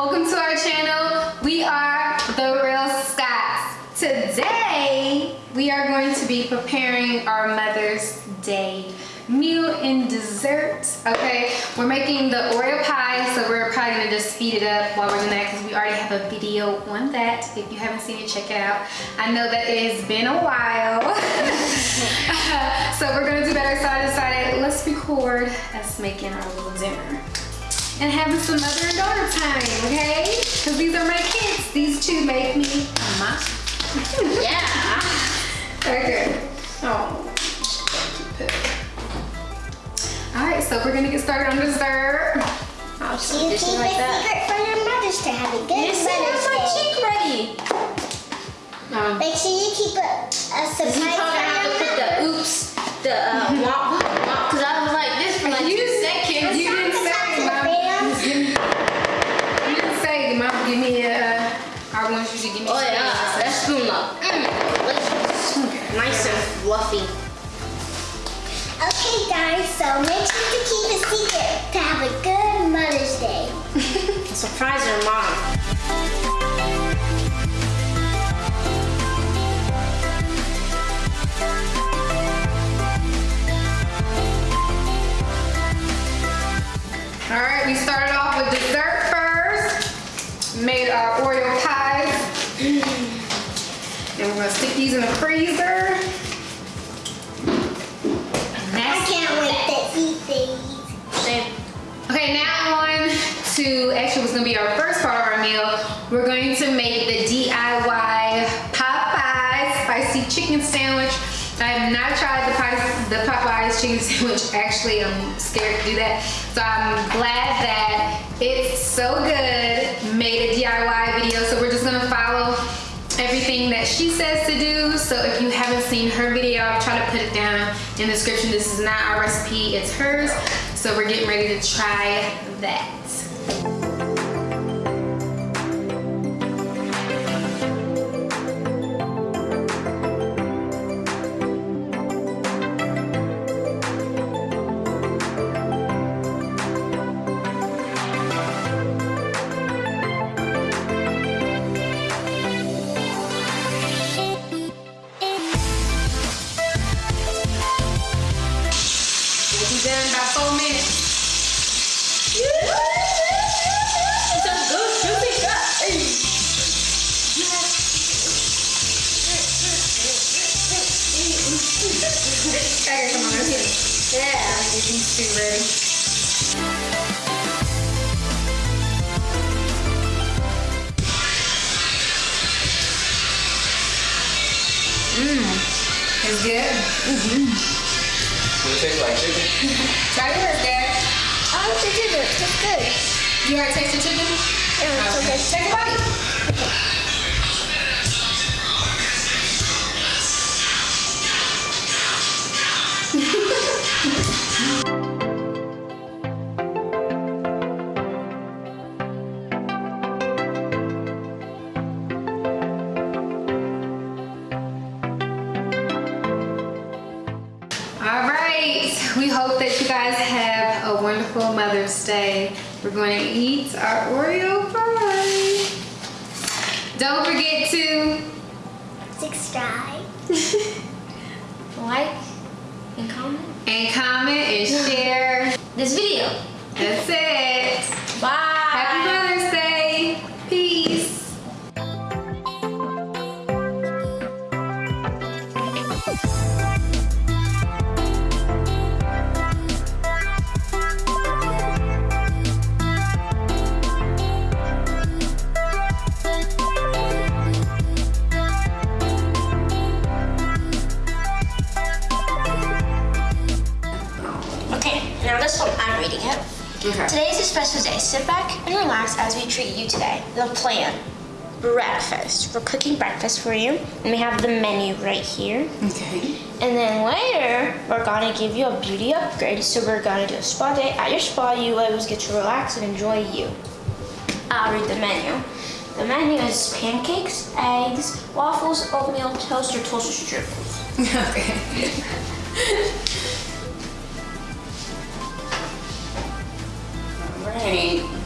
Welcome to our channel. We are The Real Scotts. Today, we are going to be preparing our Mother's Day meal and dessert, okay? We're making the Oreo pie, so we're probably gonna just speed it up while we're doing that because we already have a video on that. If you haven't seen it, check it out. I know that it has been a while. so we're gonna do better, so I decided let's record us making our little dinner and having some mother and daughter time, okay? Because these are my kids. These two make me mama. yeah. Okay. Oh. All right, so we're gonna get started on dessert. I'll Do you keep like a secret for your mothers to have a good You see, Mother's that's my Day? cheek ready. Um, Make sure you keep a, a You surprise probably have to put the oops, the uh, womp, womp, because I was like this for like You- two seconds. you didn't say, mom. Just give me, you didn't say, mom, give me a, I want you to give me Oh a yeah, spoon. that spoon up. Mm. Nice and fluffy. Okay, guys, so make sure to keep a secret to have a good Mother's Day. Surprise your mom. These in the freezer. And I can't wait to eat these. Okay, now on to actually what's gonna be our first part of our meal. We're going to make the DIY Popeyes spicy chicken sandwich. I have not tried the Popeyes, the Popeyes chicken sandwich. Actually, I'm scared to do that. So I'm glad that it's so good. Made a DIY video, so we're just gonna follow everything that she says to do. So if you haven't seen her video, I'll try to put it down in the description. This is not our recipe, it's hers. So we're getting ready to try that. Be done in about four minutes. It's a good juicy gut. Okay, come on, let's get it. Yeah. Get these two ready. Mmm, it's good. Mm-hmm. Does it taste like chicken? Try yours, Dad. Oh, it's good. It's good. You already tasted chicken? Yeah, it's Okay, okay. take a bite. Wonderful Mother's Day. We're going to eat our Oreo pie. Don't forget to Subscribe. Like and comment and comment and share. this video. That's it. Bye. Okay. Today is a special day. Sit back and relax as we treat you today. The plan. Breakfast. We're cooking breakfast for you. And we have the menu right here. Okay. And then later, we're gonna give you a beauty upgrade. So we're gonna do a spa day. At your spa, you always get to relax and enjoy you. I'll read the menu. The menu is pancakes, eggs, waffles, oatmeal, toast, or toaster strudels. Okay. Right.